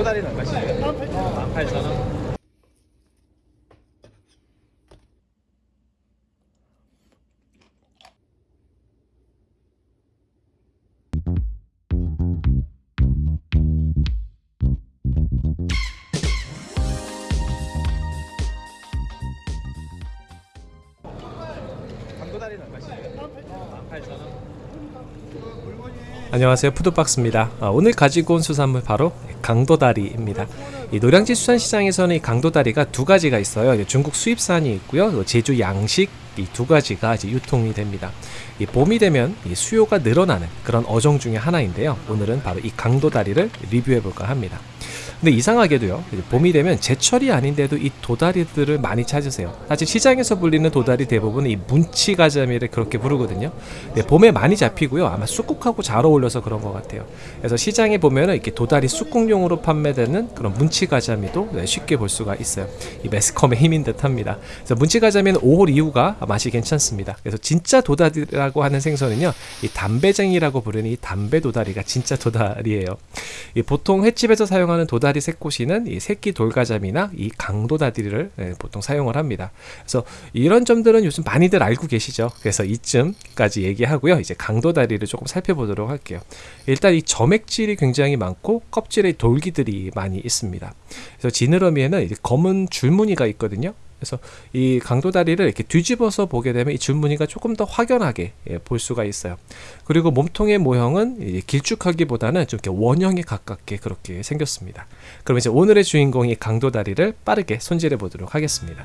강도다리는 얼마씩이에요? 18,000원 강도다리는 얼마씩이에요? 18,000원 안녕하세요 푸드박스입니다 아, 오늘 가지고 온 수산물 바로 강도다리입니다. 이 노량진 수산시장에서는 이 강도다리가 두 가지가 있어요. 중국 수입산이 있고요. 또 제주 양식 이 두 가지가 이제 유통이 됩니다. 이 봄이 되면 이 수요가 늘어나는 그런 어종 중에 하나인데요. 오늘은 바로 이 강도다리를 리뷰해 볼까 합니다 근데 이상하게도요 봄이 되면 제철이 아닌데도 이 도다리들을 많이 찾으세요. 사실 시장에서 불리는 도다리 대부분 이 문치가자미를 그렇게 부르거든요. 네, 봄에 많이 잡히고요. 아마 쑥국하고 잘 어울려서 그런 것 같아요. 그래서 시장에 보면은 이렇게 도다리 쑥국용으로 판매되는 그런 문치가자미도 네, 쉽게 볼 수가 있어요. 이 매스컴의 힘인 듯 합니다. 그래서 문치가자미는 5월 이후가 맛이 괜찮습니다. 그래서 진짜 도다리라고 하는 생선은요 이 담배쟁이라고 부르는 이 담배 도다리가 진짜 도다리예요. 이 보통 횟집에서 사용하는 도다리 새꼬시는 이 새끼 돌가자미나 이 강도다리를 예, 보통 사용을 합니다. 그래서 이런 점들은 요즘 많이들 알고 계시죠. 그래서 이쯤까지 얘기하고요. 이제 강도다리를 조금 살펴보도록 할게요. 일단 이 점액질이 굉장히 많고 껍질에 돌기들이 많이 있습니다. 그래서 지느러미에는 검은 줄무늬가 있거든요. 그래서 이 강도 다리를 이렇게 뒤집어서 보게 되면 이 줄무늬가 조금 더 확연하게 예, 볼 수가 있어요. 그리고 몸통의 모형은 길쭉하기보다는 좀 이렇게 원형에 가깝게 그렇게 생겼습니다. 그럼 이제 오늘의 주인공이 강도 다리를 빠르게 손질해 보도록 하겠습니다.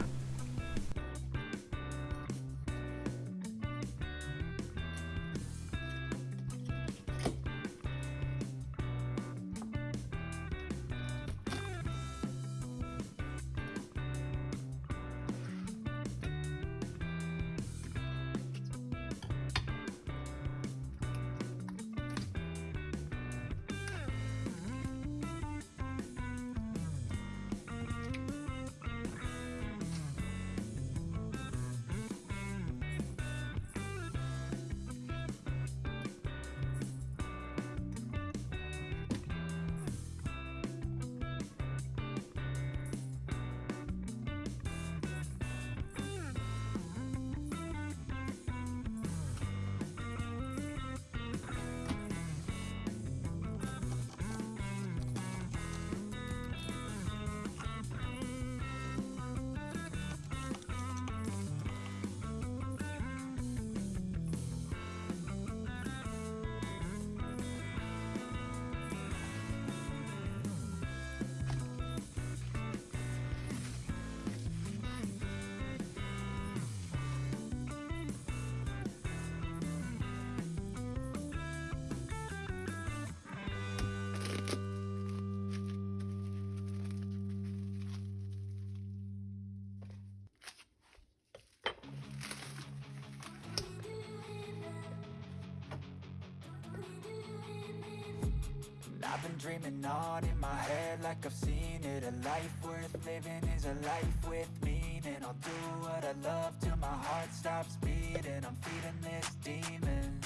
Been dreaming on in my head like I've seen it. A life worth living is a life with meaning. I'll do what I love till my heart stops beating. I'm feeding this demon.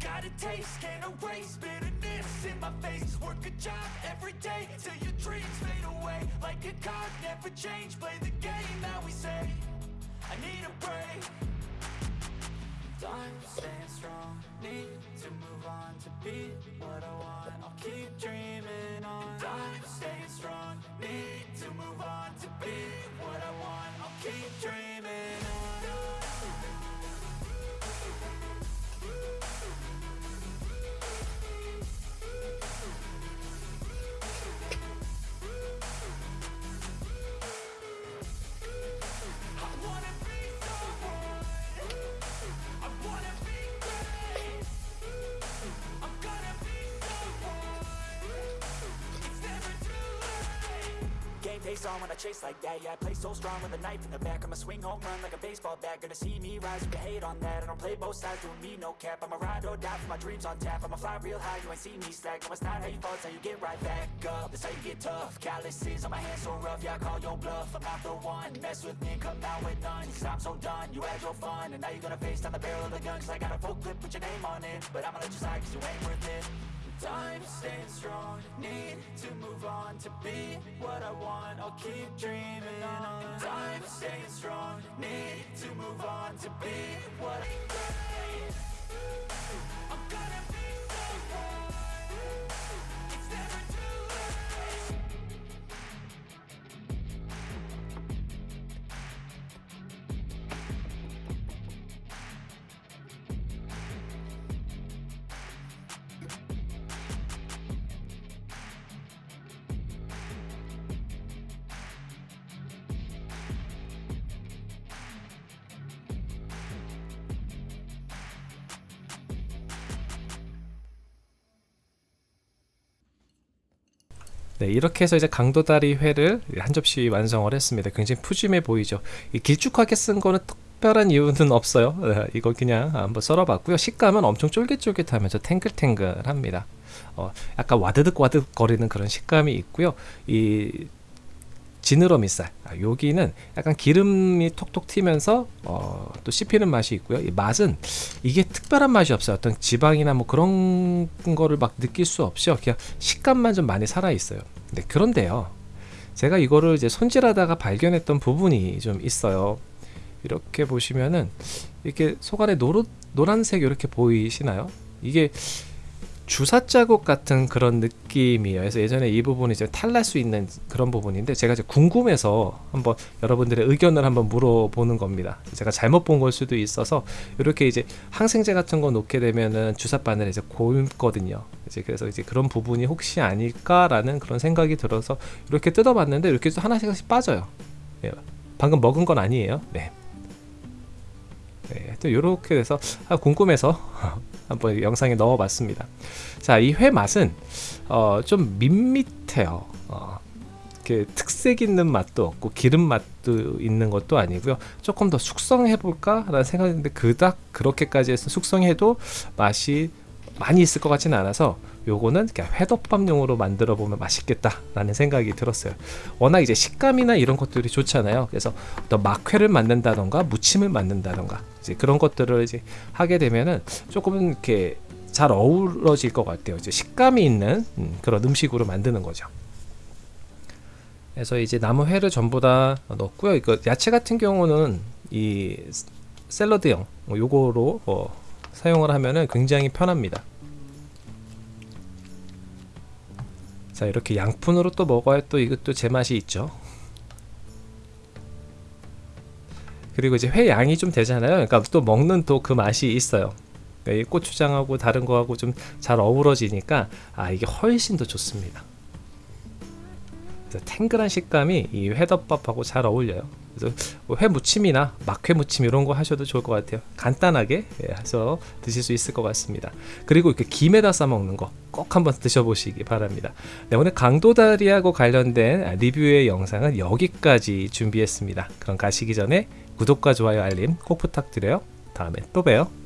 Got a taste, can't erase bitterness in my face. Work a job every day till your dreams fade away. Like a card, never change, play the game that we say. I need a break Time staying strong, need to move on to be what I want. I'll keep dreaming on. Time staying on when I chase like that. Yeah, I play so strong with a knife in the back. I'ma swing home run like a baseball bat. Gonna see me rise, you can hate on that. I don't play both sides, doing me no cap. I'ma ride or die for my dreams on tap. I'ma fly real high, you ain't see me slack. No, it's not how you fall, it's how you get right back up. That's how you get tough. Calluses on my hands so rough, yeah, I call your bluff. I'm not the one. Mess with me come out with none. Cause I'm so done. You had your fun, and now you're gonna face down the barrel of the gun. Cause I got a full clip, put your name on it. But I'ma let you slide, cause you ain't worth it. Time staying strong, need to move on to be what I want. I'll keep dreaming on. Time staying strong. Need to move on to be what I I'm gonna be 네, 이렇게 해서 이제 강도다리 회를 한 접시 완성을 했습니다. 굉장히 푸짐해 보이죠. 이 길쭉하게 쓴 거는 특별한 이유는 없어요. 네, 이거 그냥 한번 썰어봤고요. 식감은 엄청 쫄깃쫄깃하면서 탱글탱글합니다. 어, 약간 와드득 와드득 거리는 그런 식감이 있고요. 이 지느러미살 아, 여기는 약간 기름이 톡톡 튀면서 어, 또 씹히는 맛이 있고요. 이 맛은 이게 특별한 맛이 없어요. 어떤 지방이나 뭐 그런 거를 막 느낄 수 없이요. 그냥 식감만 좀 많이 살아 있어요. 네, 그런데요. 제가 이거를 이제 손질하다가 발견했던 부분이 좀 있어요. 이렇게 보시면은 이렇게 속 안에 노릇 노란색 이렇게 보이시나요? 이게 주사 자국 같은 그런 느낌이에요. 그래서 예전에 이 부분이 이제 탈날 수 있는 그런 부분인데 제가 이제 궁금해서 한번 여러분들의 의견을 한번 물어보는 겁니다. 제가 잘못 본 걸 수도 있어서 이렇게 이제 항생제 같은 거 놓게 되면은 주사 바늘 이제 고임거든요. 이제 그래서 이제 그런 부분이 혹시 아닐까라는 그런 생각이 들어서 이렇게 뜯어봤는데 이렇게 또 하나씩 하나씩 빠져요. 예, 방금 먹은 건 아니에요. 네. 네, 또 이렇게 돼서 아, 궁금해서 한번 영상에 넣어봤습니다. 자, 이 회 맛은 어, 좀 밋밋해요. 어, 이렇게 특색 있는 맛도 없고 기름 맛도 있는 것도 아니고요. 조금 더 숙성해 볼까라는 생각인데 그닥 그렇게까지 해서 숙성해도 맛이 많이 있을 것 같지는 않아서 요거는 그냥 회덮밥용으로 만들어 보면 맛있겠다 라는 생각이 들었어요. 워낙 이제 식감이나 이런 것들이 좋잖아요. 그래서 어떤 막회를 만든다던가 무침을 만든다던가 이제 그런 것들을 이제 하게 되면은 조금 이렇게 잘 어우러질 것 같아요. 이제 식감이 있는 음, 그런 음식으로 만드는 거죠. 그래서 이제 남은 회를 전부 다 넣었고요. 이거 야채 같은 경우는 이 샐러드용 뭐 요거로 어, 사용을 하면은 굉장히 편합니다. 자 이렇게 양푼으로 또 먹어야 또 이것도 제맛이 있죠. 그리고 이제 회 양이 좀 되잖아요. 그러니까 또 먹는 또 그 맛이 있어요. 그러니까 이 고추장하고 다른 거하고 좀 잘 어우러지니까 아 이게 훨씬 더 좋습니다. 탱글한 식감이 이 회덮밥하고 잘 어울려요. 그래서 뭐 회무침이나 막회 무침 이런 거 하셔도 좋을 것 같아요. 간단하게 예, 해서 드실 수 있을 것 같습니다. 그리고 이렇게 김에다 싸 먹는 거 꼭 한번 드셔보시기 바랍니다. 네, 오늘 강도다리하고 관련된 리뷰의 영상은 여기까지 준비했습니다. 그럼 가시기 전에 구독과 좋아요 알림 꼭 부탁드려요. 다음에 또 봬요.